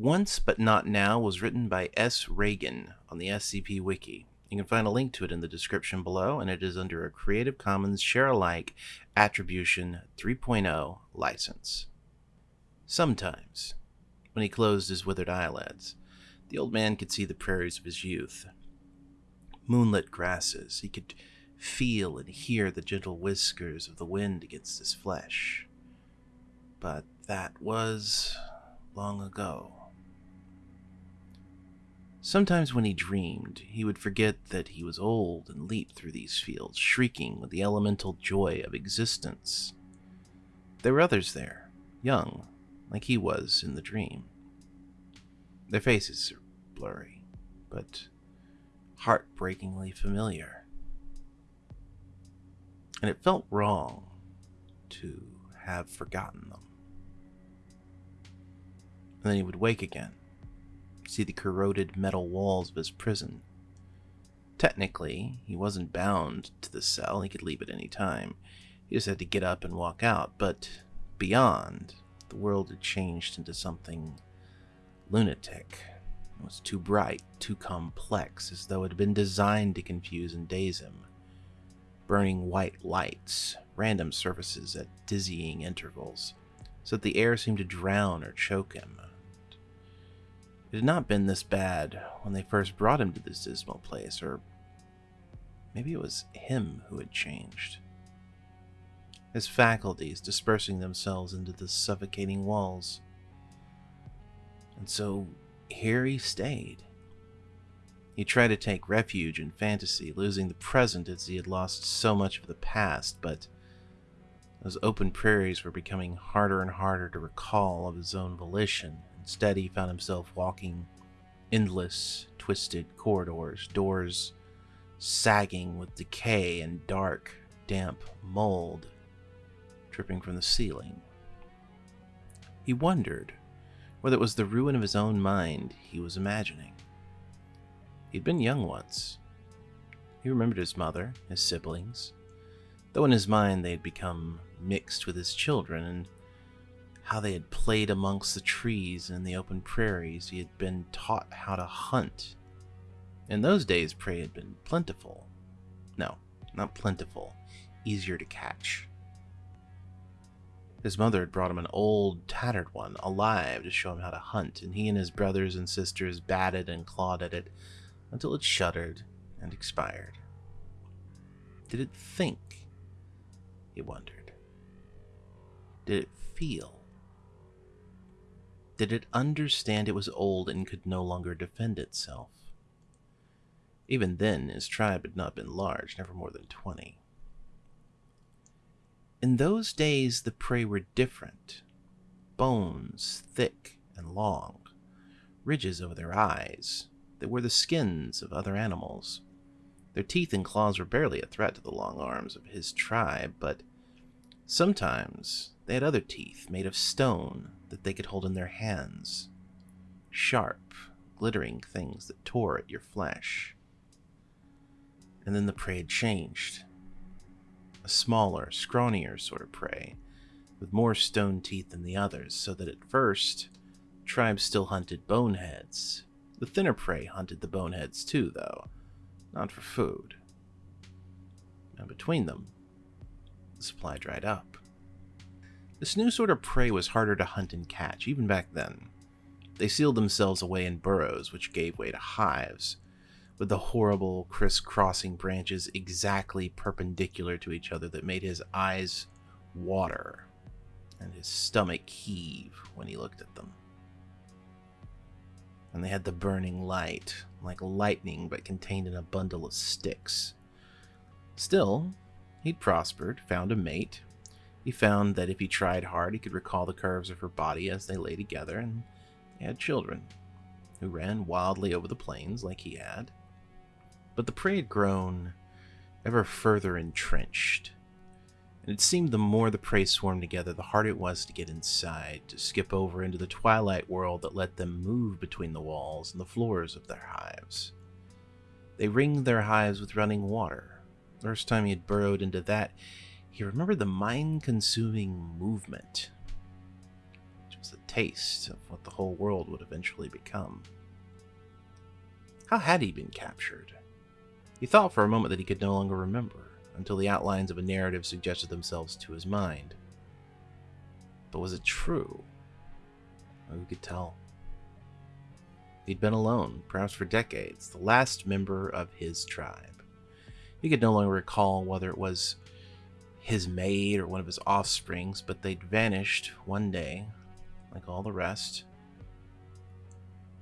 Once But Not Now was written by S. Reagan on the SCP Wiki. You can find a link to it in the description below, and it is under a Creative Commons Share Alike Attribution 3.0 license. Sometimes, when he closed his withered eyelids, the old man could see the prairies of his youth. Moonlit grasses, he could feel and hear the gentle whiskers of the wind against his flesh. But that was long ago. Sometimes when he dreamed, he would forget that he was old and leap through these fields, shrieking with the elemental joy of existence. There were others there, young, like he was in the dream. Their faces are blurry, but heartbreakingly familiar. And it felt wrong to have forgotten them. And then he would wake again see the corroded metal walls of his prison. Technically, he wasn't bound to the cell, he could leave at any time. He just had to get up and walk out, but beyond, the world had changed into something lunatic. It was too bright, too complex, as though it had been designed to confuse and daze him. Burning white lights, random surfaces at dizzying intervals, so that the air seemed to drown or choke him. It had not been this bad when they first brought him to this dismal place, or maybe it was him who had changed. His faculties dispersing themselves into the suffocating walls. And so here he stayed. He tried to take refuge in fantasy, losing the present as he had lost so much of the past, but those open prairies were becoming harder and harder to recall of his own volition. Instead, he found himself walking endless, twisted corridors, doors sagging with decay and dark, damp mold dripping from the ceiling. He wondered whether it was the ruin of his own mind he was imagining. He'd been young once. He remembered his mother, his siblings, though in his mind they had become mixed with his children and how they had played amongst the trees and the open prairies. He had been taught how to hunt. In those days, prey had been plentiful. No, not plentiful, easier to catch. His mother had brought him an old, tattered one, alive, to show him how to hunt, and he and his brothers and sisters batted and clawed at it until it shuddered and expired. Did it think? He wondered. Did it feel? Did it understand it was old and could no longer defend itself? Even then, his tribe had not been large, never more than twenty. In those days, the prey were different. Bones, thick and long, ridges over their eyes. They were the skins of other animals. Their teeth and claws were barely a threat to the long arms of his tribe, but sometimes they had other teeth made of stone that they could hold in their hands. Sharp, glittering things that tore at your flesh. And then the prey had changed. A smaller, scrawnier sort of prey, with more stone teeth than the others, so that at first, tribes still hunted boneheads. The thinner prey hunted the boneheads too, though, not for food. And between them, the supply dried up. This new sort of prey was harder to hunt and catch, even back then. They sealed themselves away in burrows, which gave way to hives, with the horrible crisscrossing branches exactly perpendicular to each other that made his eyes water and his stomach heave when he looked at them. And they had the burning light, like lightning but contained in a bundle of sticks. Still, he'd prospered, found a mate, he found that if he tried hard, he could recall the curves of her body as they lay together, and they had children, who ran wildly over the plains like he had. But the prey had grown ever further entrenched, and it seemed the more the prey swarmed together, the harder it was to get inside, to skip over into the twilight world that let them move between the walls and the floors of their hives. They ringed their hives with running water. The first time he had burrowed into that, he remembered the mind consuming movement, which was was a taste of what the whole world would eventually become. How had he been captured? He thought for a moment that he could no longer remember, until the outlines of a narrative suggested themselves to his mind. But was it true? Who could tell? He'd been alone, perhaps for decades, the last member of his tribe. He could no longer recall whether it was his maid or one of his offsprings, but they'd vanished one day, like all the rest.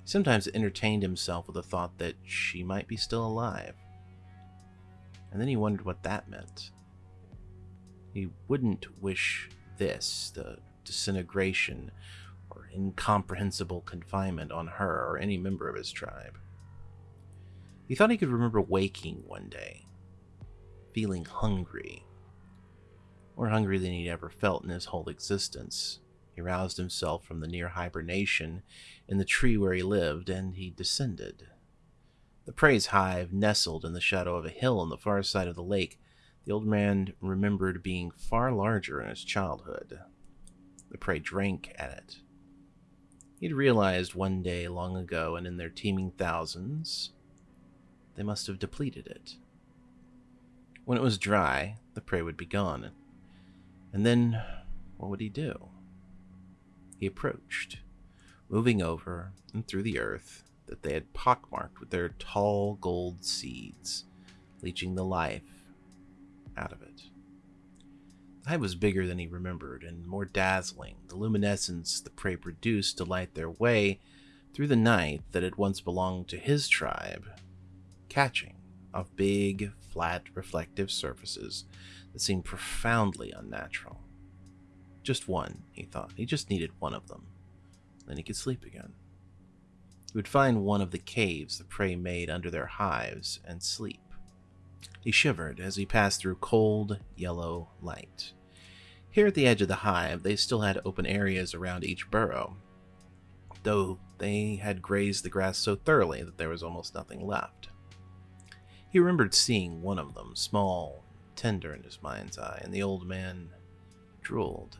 He sometimes entertained himself with the thought that she might be still alive. And then he wondered what that meant. He wouldn't wish this, the disintegration or incomprehensible confinement, on her or any member of his tribe. He thought he could remember waking one day, feeling hungry, more hungry than he'd ever felt in his whole existence. He roused himself from the near hibernation in the tree where he lived, and he descended. The prey's hive nestled in the shadow of a hill on the far side of the lake. The old man remembered being far larger in his childhood. The prey drank at it. He'd realized one day long ago, and in their teeming thousands, they must have depleted it. When it was dry, the prey would be gone. And then, what would he do? He approached, moving over and through the earth that they had pockmarked with their tall gold seeds, leeching the life out of it. The hive was bigger than he remembered and more dazzling, the luminescence the prey produced to light their way through the night that had once belonged to his tribe, catching off big, flat, reflective surfaces that seemed profoundly unnatural. Just one, he thought. He just needed one of them. Then he could sleep again. He would find one of the caves the prey made under their hives and sleep. He shivered as he passed through cold, yellow light. Here at the edge of the hive, they still had open areas around each burrow, though they had grazed the grass so thoroughly that there was almost nothing left. He remembered seeing one of them, small, tender in his mind's eye, and the old man drooled.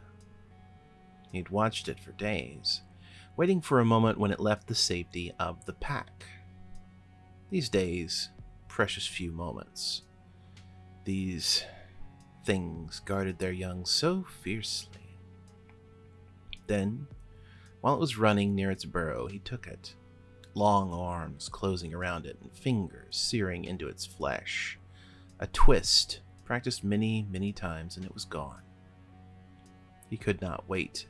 He'd watched it for days, waiting for a moment when it left the safety of the pack. These days, precious few moments. These things guarded their young so fiercely. Then, while it was running near its burrow, he took it, long arms closing around it and fingers searing into its flesh. A twist, practiced many, many times, and it was gone. He could not wait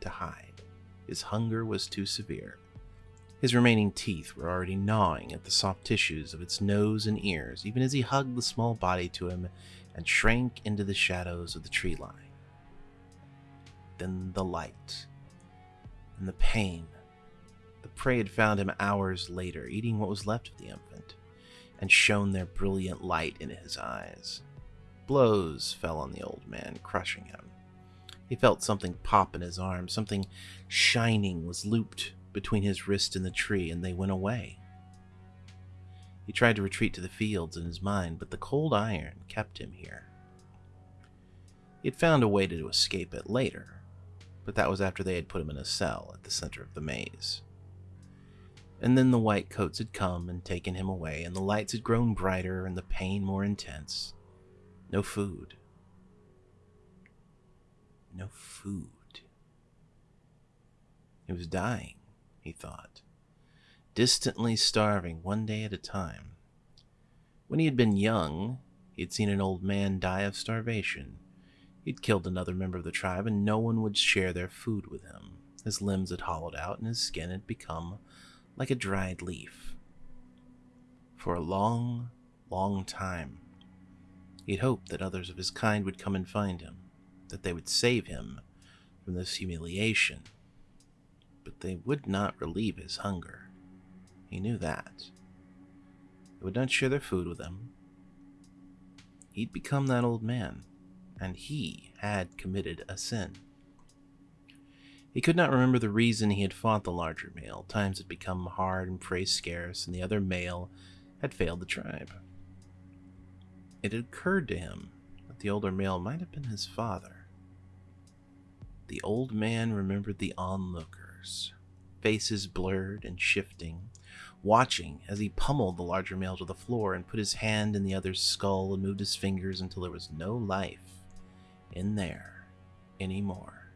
to hide. His hunger was too severe. His remaining teeth were already gnawing at the soft tissues of its nose and ears, even as he hugged the small body to him and shrank into the shadows of the tree line. Then the light and the pain. The prey had found him hours later, eating what was left of the infant, and shone their brilliant light in his eyes. Blows fell on the old man, crushing him. He felt something pop in his arm, something shining was looped between his wrist and the tree, and they went away. He tried to retreat to the fields in his mind, but the cold iron kept him here. He had found a way to escape it later, but that was after they had put him in a cell at the center of the maze. And then the white coats had come and taken him away, and the lights had grown brighter and the pain more intense. No food. No food. He was dying, he thought, distantly starving one day at a time. When he had been young, he had seen an old man die of starvation. He'd killed another member of the tribe, and no one would share their food with him. His limbs had hollowed out, and his skin had become like a dried leaf. For a long, long time, He'd hoped that others of his kind would come and find him, that they would save him from this humiliation. But they would not relieve his hunger. He knew that. They would not share their food with him. He'd become that old man, and he had committed a sin. He could not remember the reason he had fought the larger male. Times had become hard and prey scarce, and the other male had failed the tribe. It had occurred to him that the older male might have been his father. the old man remembered the onlookers, faces blurred and shifting, watching as he pummeled the larger male to the floor and put his hand in the other's skull and moved his fingers until there was no life in there anymore.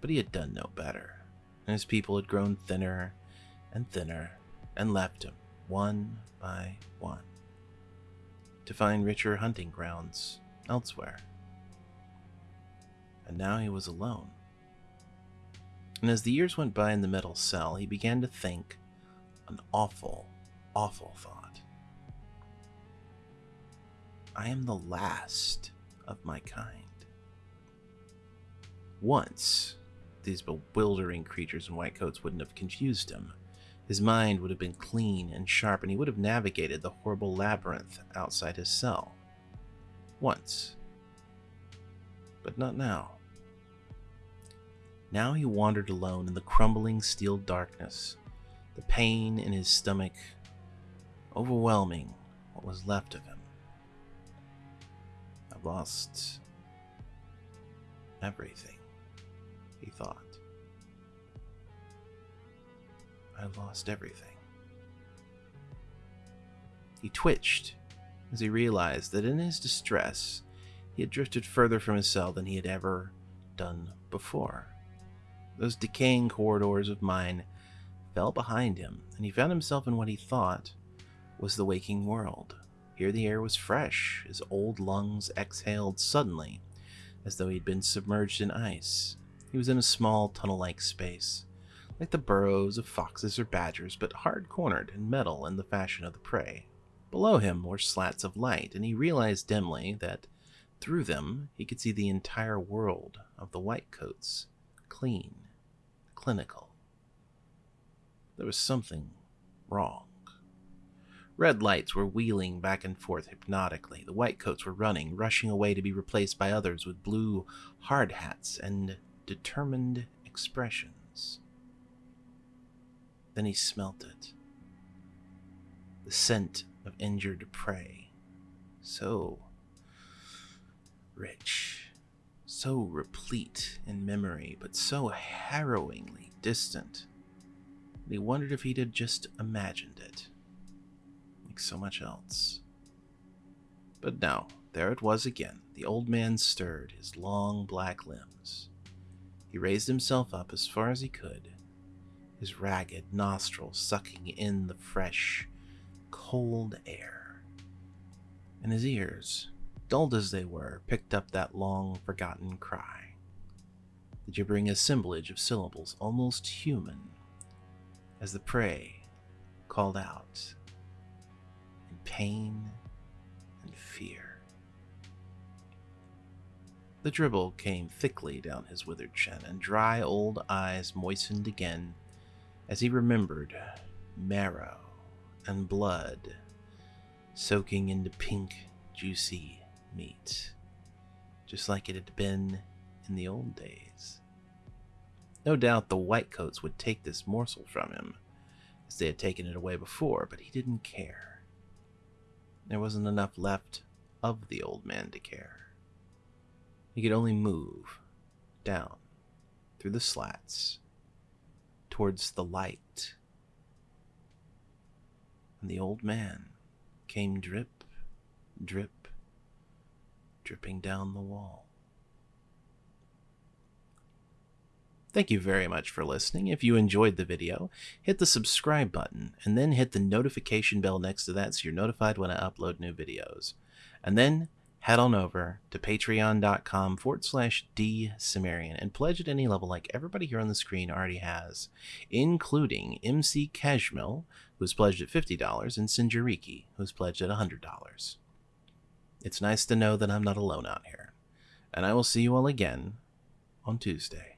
But he had done no better, and his people had grown thinner and thinner and left him one by one to find richer hunting grounds elsewhere. And now he was alone. And as the years went by in the metal cell, he began to think an awful, awful thought. I am the last of my kind. Once, these bewildering creatures in white coats wouldn't have confused him. His mind would have been clean and sharp, and he would have navigated the horrible labyrinth outside his cell. Once. But not now. Now he wandered alone in the crumbling steel darkness, the pain in his stomach overwhelming what was left of him. I've lost everything, he thought. I lost everything. He twitched as he realized that in his distress he had drifted further from his cell than he had ever done before. Those decaying corridors of mine fell behind him, and he found himself in what he thought was the waking world. Here the air was fresh, his old lungs exhaled suddenly, as though he had been submerged in ice. He was in a small tunnel like space, like the burrows of foxes or badgers, but hard cornered and metal in the fashion of the prey. Below him were slats of light, and he realized dimly that through them he could see the entire world of the whitecoats, clean, clinical. There was something wrong. Red lights were wheeling back and forth hypnotically. The whitecoats were running, rushing away to be replaced by others with blue hard hats and determined expressions. Then he smelt it. The scent of injured prey. So rich, so replete in memory, but so harrowingly distant. And he wondered if he'd just imagined it, like so much else. But no, there it was again. The old man stirred his long black limbs. He raised himself up as far as he could his ragged nostrils sucking in the fresh, cold air. And his ears, dulled as they were, picked up that long forgotten cry, the gibbering assemblage of syllables almost human, as the prey called out in pain and fear. The dribble came thickly down his withered chin, and dry old eyes moistened again as he remembered marrow and blood soaking into pink, juicy meat, just like it had been in the old days. No doubt the whitecoats would take this morsel from him, as they had taken it away before, but he didn't care. There wasn't enough left of the old man to care. He could only move down through the slats towards the light. And the old man came drip, drip, dripping down the wall. Thank you very much for listening. If you enjoyed the video, hit the subscribe button and then hit the notification bell next to that so you're notified when I upload new videos. And then head on over to patreon.com forward slash D and pledge at any level like everybody here on the screen already has, including MC Keshmil, who's pledged at $50, and Sinjariki, who's pledged at $100. It's nice to know that I'm not alone out here, and I will see you all again on Tuesday.